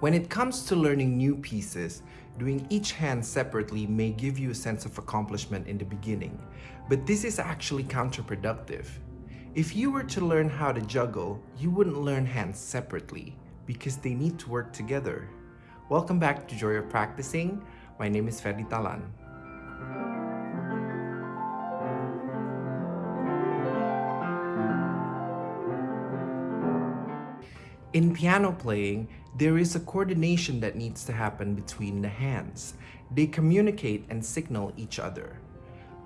When it comes to learning new pieces, doing each hand separately may give you a sense of accomplishment in the beginning, but this is actually counterproductive. If you were to learn how to juggle, you wouldn't learn hands separately because they need to work together. Welcome back to Joy of Practicing. My name is Ferdi Talan. In piano playing, there is a coordination that needs to happen between the hands. They communicate and signal each other.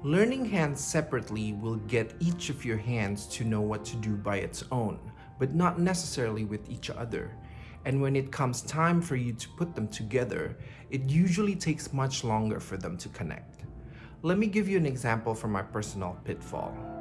Learning hands separately will get each of your hands to know what to do by its own, but not necessarily with each other. And when it comes time for you to put them together, it usually takes much longer for them to connect. Let me give you an example from my personal pitfall.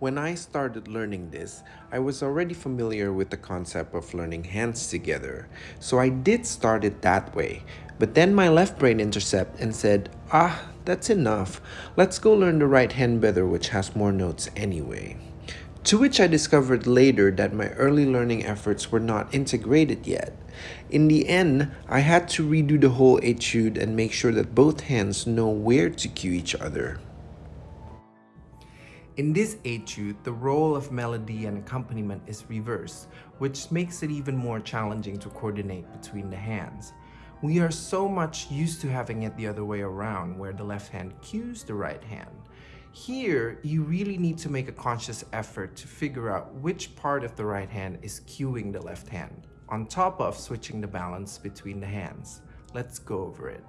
When I started learning this, I was already familiar with the concept of learning hands together, so I did start it that way. But then my left brain intercepted and said, ah, that's enough. Let's go learn the right hand better which has more notes anyway. To which I discovered later that my early learning efforts were not integrated yet. In the end, I had to redo the whole etude and make sure that both hands know where to cue each other. In this etude, the role of melody and accompaniment is reversed, which makes it even more challenging to coordinate between the hands. We are so much used to having it the other way around, where the left hand cues the right hand. Here, you really need to make a conscious effort to figure out which part of the right hand is cueing the left hand, on top of switching the balance between the hands. Let's go over it.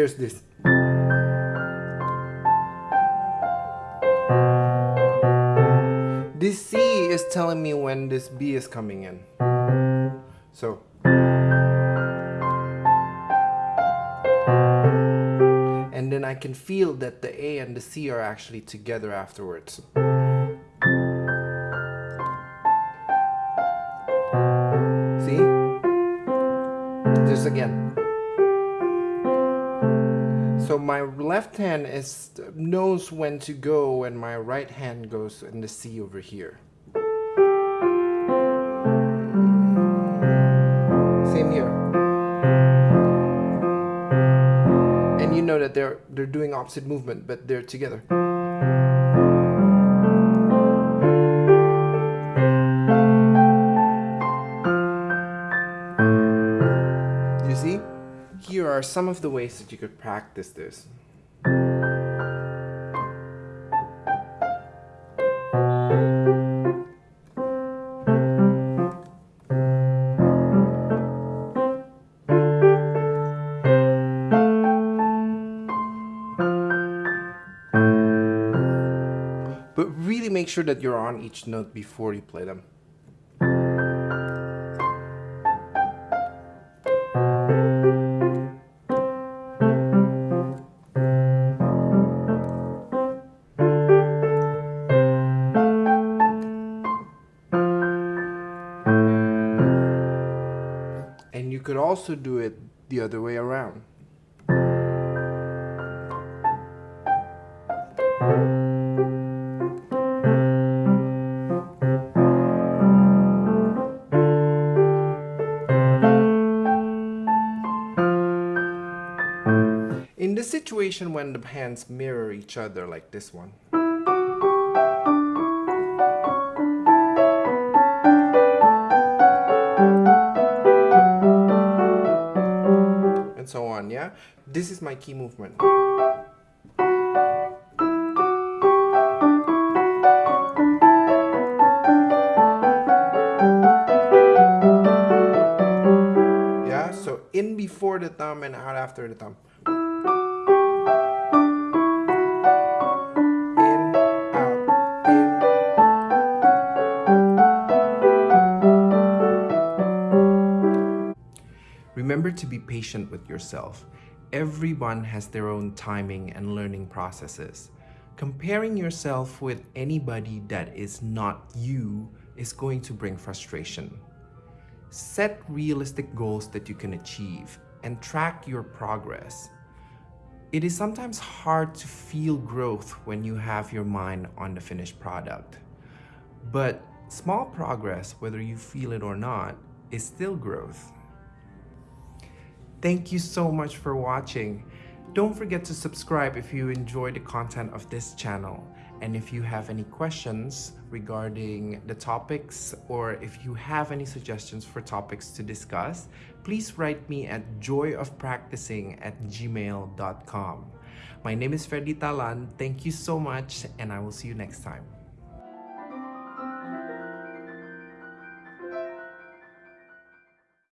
There's this This C is telling me when this B is coming in. So and then I can feel that the A and the C are actually together afterwards. See? Just again. So my left hand is knows when to go and my right hand goes in the C over here. Same here. And you know that they're they're doing opposite movement, but they're together. Are some of the ways that you could practice this. But really make sure that you're on each note before you play them. Also do it the other way around. In the situation when the hands mirror each other like this one, yeah? This is my key movement. Yeah, so in before the thumb and out after the thumb. Remember to be patient with yourself. Everyone has their own timing and learning processes. Comparing yourself with anybody that is not you is going to bring frustration. Set realistic goals that you can achieve and track your progress. It is sometimes hard to feel growth when you have your mind on the finished product. But small progress, whether you feel it or not, is still growth. Thank you so much for watching. Don't forget to subscribe if you enjoy the content of this channel. And if you have any questions regarding the topics or if you have any suggestions for topics to discuss, please write me at joyofpracticing at gmail.com. My name is Ferdy Talan. Thank you so much and I will see you next time.